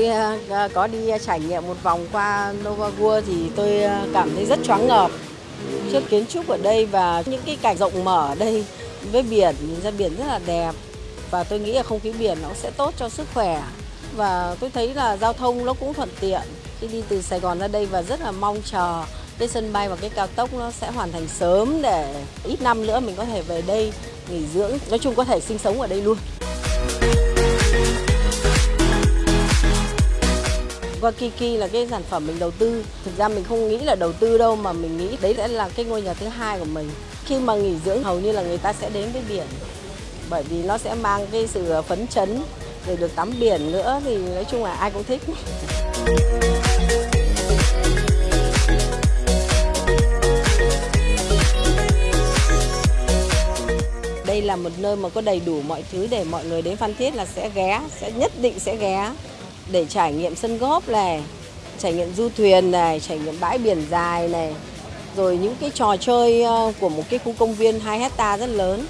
tôi ờ, ờ, có đi trải nghiệm một vòng qua Nova Gua thì tôi ờ, cảm thấy rất choáng ngợp trước kiến trúc ở đây và những cái cảnh rộng mở ở đây với biển, nhìn ra biển rất là đẹp. Và tôi nghĩ là không khí biển nó sẽ tốt cho sức khỏe. Và tôi thấy là giao thông nó cũng thuận tiện. Khi đi từ Sài Gòn ra đây và rất là mong chờ cái sân bay và cái cao tốc nó sẽ hoàn thành sớm để ít năm nữa mình có thể về đây nghỉ dưỡng, nói chung có thể sinh sống ở đây luôn. Wakiki là cái sản phẩm mình đầu tư. Thực ra mình không nghĩ là đầu tư đâu mà mình nghĩ đấy sẽ là cái ngôi nhà thứ hai của mình. Khi mà nghỉ dưỡng hầu như là người ta sẽ đến với biển. Bởi vì nó sẽ mang cái sự phấn chấn rồi được tắm biển nữa thì nói chung là ai cũng thích. Đây là một nơi mà có đầy đủ mọi thứ để mọi người đến Phan Thiết là sẽ ghé, sẽ nhất định sẽ ghé để trải nghiệm sân góp này, trải nghiệm du thuyền này, trải nghiệm bãi biển dài này, rồi những cái trò chơi ờ, của một cái khu công viên 2 hecta rất lớn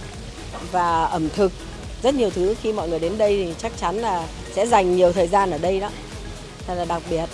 và ẩm thực. Rất nhiều thứ khi mọi người đến đây thì chắc chắn là sẽ dành nhiều thời gian ở đây đó. Thật là đặc biệt.